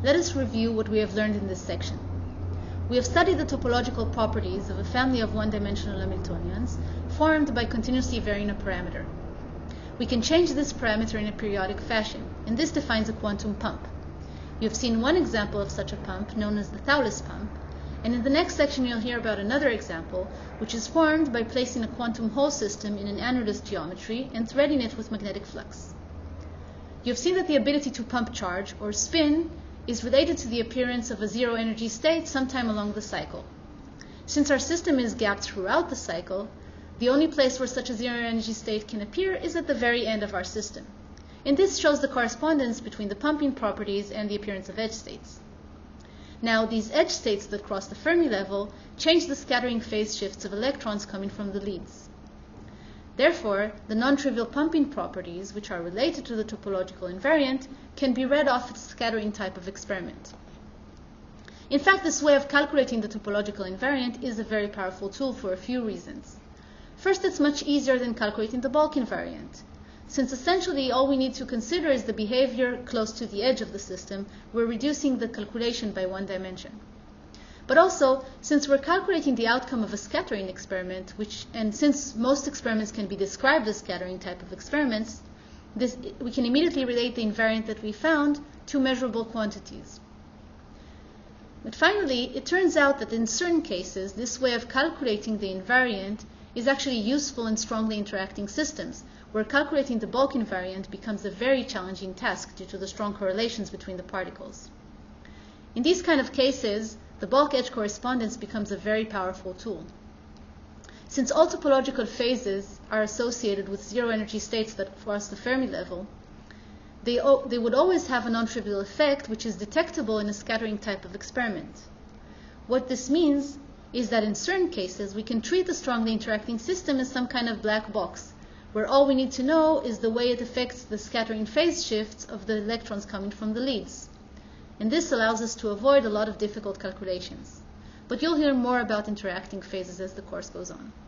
let us review what we have learned in this section. We have studied the topological properties of a family of one-dimensional Hamiltonians formed by continuously varying a parameter. We can change this parameter in a periodic fashion, and this defines a quantum pump. You have seen one example of such a pump, known as the Thouless pump, and in the next section you'll hear about another example, which is formed by placing a quantum Hall system in an annulus geometry and threading it with magnetic flux. You have seen that the ability to pump charge, or spin, is related to the appearance of a zero energy state sometime along the cycle. Since our system is gapped throughout the cycle, the only place where such a zero energy state can appear is at the very end of our system. And this shows the correspondence between the pumping properties and the appearance of edge states. Now, these edge states that cross the Fermi level change the scattering phase shifts of electrons coming from the leads. Therefore, the non-trivial pumping properties, which are related to the topological invariant, can be read off as scattering type of experiment. In fact, this way of calculating the topological invariant is a very powerful tool for a few reasons. First, it's much easier than calculating the bulk invariant. Since essentially all we need to consider is the behavior close to the edge of the system, we're reducing the calculation by one dimension. But also, since we're calculating the outcome of a scattering experiment, which, and since most experiments can be described as scattering type of experiments, this, we can immediately relate the invariant that we found to measurable quantities. But finally, it turns out that in certain cases, this way of calculating the invariant is actually useful in strongly interacting systems, where calculating the bulk invariant becomes a very challenging task due to the strong correlations between the particles. In these kind of cases, the bulk edge correspondence becomes a very powerful tool. Since all topological phases are associated with zero energy states that cross the Fermi level, they, they would always have a non-trivial effect which is detectable in a scattering type of experiment. What this means is that in certain cases we can treat the strongly interacting system as some kind of black box, where all we need to know is the way it affects the scattering phase shifts of the electrons coming from the leads and this allows us to avoid a lot of difficult calculations. But you'll hear more about interacting phases as the course goes on.